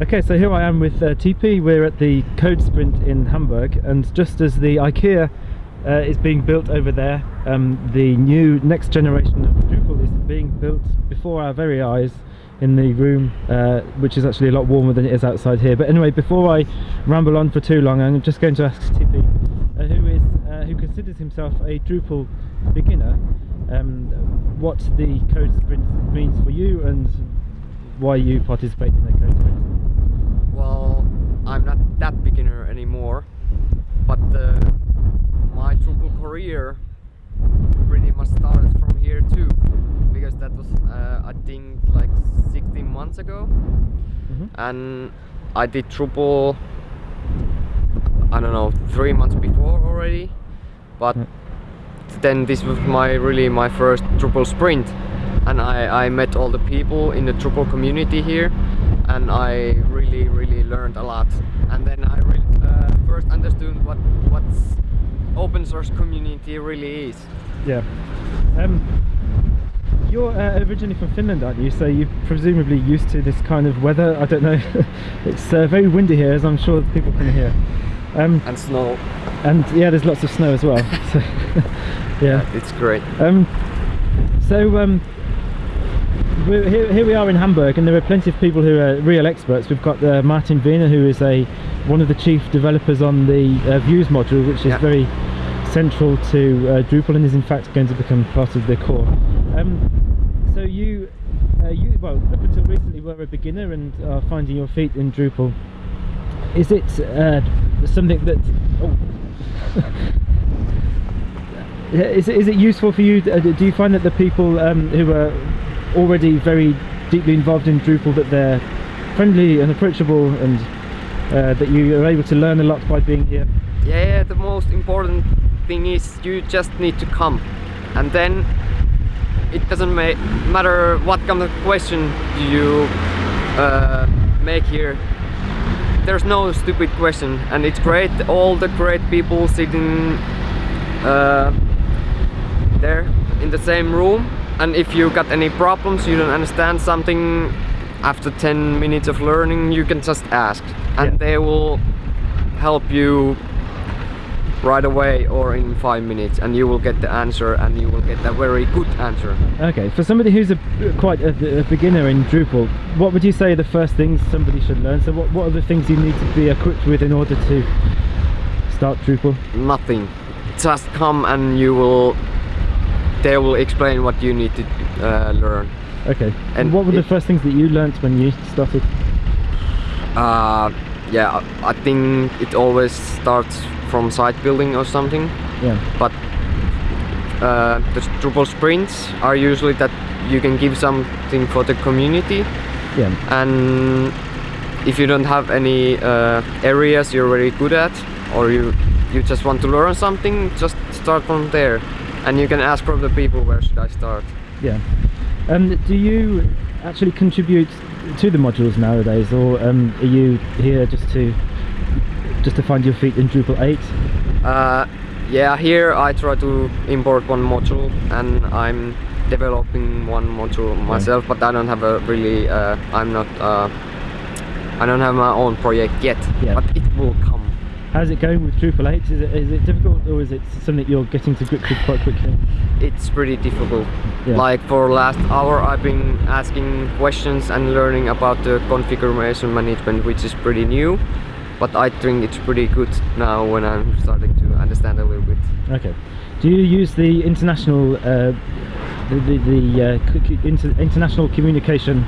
Okay, so here I am with uh, TP. We're at the Code Sprint in Hamburg, and just as the IKEA uh, is being built over there, um, the new next generation of Drupal is being built before our very eyes in the room, uh, which is actually a lot warmer than it is outside here. But anyway, before I ramble on for too long, I'm just going to ask TP, uh, who is uh, who considers himself a Drupal beginner, um, what the Code Sprint means for you and why you participate in the Code Sprint. Well, I'm not that beginner anymore, but uh, my Drupal career pretty much started from here too, because that was uh, I think like 16 months ago, Mm-hmm. and I did Drupal I don't know three months before already, but then this was my really my first Drupal sprint, and I I met all the people in the Drupal community here, and I really really learned a lot. And then I uh, first understood what what's open source community really is. Yeah. Um, you're uh, originally from Finland, aren't you? So you're presumably used to this kind of weather. I don't know. it's uh, very windy here, as I'm sure people can hear. Um, And snow, and yeah, there's lots of snow as well. So, yeah. it's great. Um, so um, here, here we are in Hamburg, and there are plenty of people who are real experts. We've got uh, Martin Wiener, who is a one of the chief developers on the uh, Views module, which is Yeah. very central to uh, Drupal and is in fact going to become part of the core. Um, so you, uh, you well, up until recently were a beginner and are finding your feet in Drupal. Is it uh, something that? Oh. Is it, is it useful for you? uh, Do you find that the people um, who are already very deeply involved in Drupal that they're friendly and approachable, and uh, that you are able to learn a lot by being here? Yeah, the most important thing is you just need to come, and then it doesn't ma matter what kind of question you uh, make here. There's no stupid question, and it's great. All the great people sitting uh, there in the same room, and if you got any problems, you don't understand something. After 10 minutes of learning, you can just ask, and Yeah. they will help you right away or in five minutes and you will get the answer and you will get a very good answer Okay, for somebody who's a, quite a, a beginner in Drupal, what would you say are the first things somebody should learn? So what, what are the things you need to be equipped with in order to start Drupal? nothing just come and you will they will explain what you need to uh, learn. Okay, and what were the it- first things that you learnt when you started? uh, yeah I- I think it always starts from site building or something. Yeah, but uh, the Drupal sprints are usually that you can give something for the community. Yeah, and if you don't have any uh, areas you're very good at or you you just want to learn something just start from there and you can ask from the people where should I start yeah. Um, do you actually contribute to the modules nowadays, or um, are you here just to just to find your feet in Drupal 8? uh, yeah here I try to import one module and I'm developing one module myself but I don't have a really uh, I'm not uh, I don't have my own project yet Yeah. but it will How's it going with Drupal 8? Is it, is it difficult, or is it something you're getting to grips with quite quickly? it's pretty difficult. Yeah. Like for last hour I've been asking questions and learning about the configuration management which is pretty new. But I think it's pretty good now when I'm starting to understand a little bit. Okay. Do you use the international uh, the the, the uh, inter international communication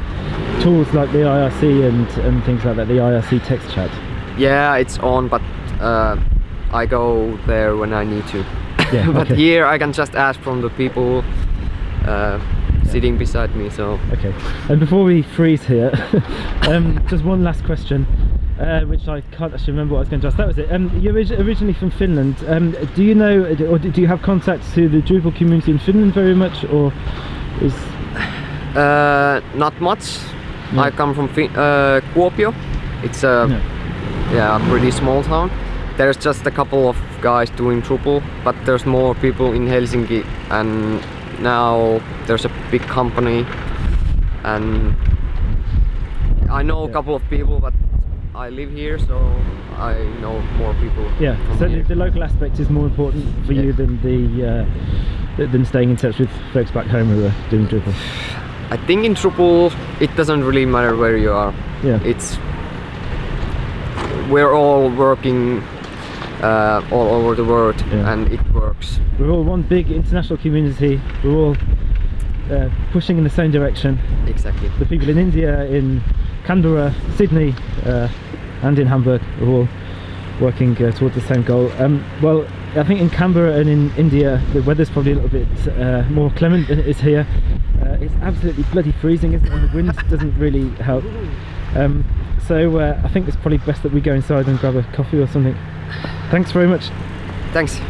tools like the IRC and and things like that? The IRC text chat. Yeah, it's on but uh, I go there when I need to. Yeah, but okay. here I can just ask from the people uh, sitting beside me so Okay. And before we freeze here, um, just one last question. Uh, which I can't actually remember what I was going to ask. That was it. Um, you're originally from Finland. Um, do you know, or do you have contacts to the Drupal community in Finland very much, or is uh, not much. Yeah. I come from fin- uh, Kuopio. It's a no. yeah, a pretty small town. There's just a couple of guys doing Drupal, but there's more people in Helsinki and now there's a big company and I know a couple of people, but I live here, so I know more people. Yeah, so the, the local aspect is more important for you than the uh, than staying in touch with folks back home who are doing Drupal. I think in Drupal it doesn't really matter where you are. Yeah. It's we're all working uh, all over the world, Yeah. and it works. We're all one big international community. We're all uh, pushing in the same direction. Exactly. The people in India, in Canberra, Sydney, uh, and in Hamburg are all working uh, towards the same goal. Um, well, I think in Canberra and in India, the weather's probably a little bit uh, more clement than it is here. Uh, it's absolutely bloody freezing, isn't it? And the wind doesn't really help. Um, so uh, I think it's probably best that we go inside and grab a coffee or something. Thanks very much. Thanks.